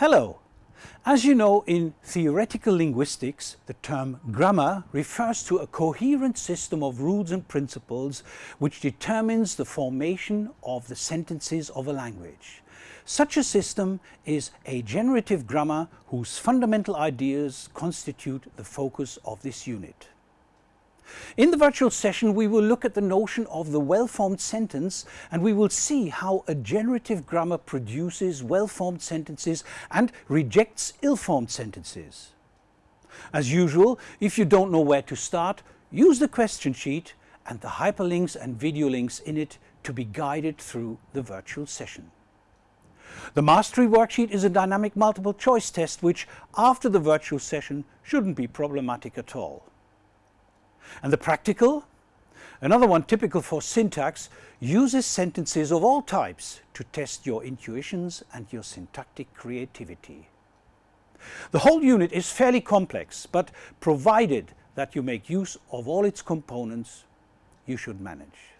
Hello! As you know, in theoretical linguistics, the term grammar refers to a coherent system of rules and principles which determines the formation of the sentences of a language. Such a system is a generative grammar whose fundamental ideas constitute the focus of this unit. In the virtual session we will look at the notion of the well-formed sentence and we will see how a generative grammar produces well-formed sentences and rejects ill-formed sentences. As usual, if you don't know where to start, use the question sheet and the hyperlinks and video links in it to be guided through the virtual session. The Mastery worksheet is a dynamic multiple choice test which, after the virtual session, shouldn't be problematic at all. And the practical, another one typical for syntax, uses sentences of all types to test your intuitions and your syntactic creativity. The whole unit is fairly complex, but provided that you make use of all its components, you should manage.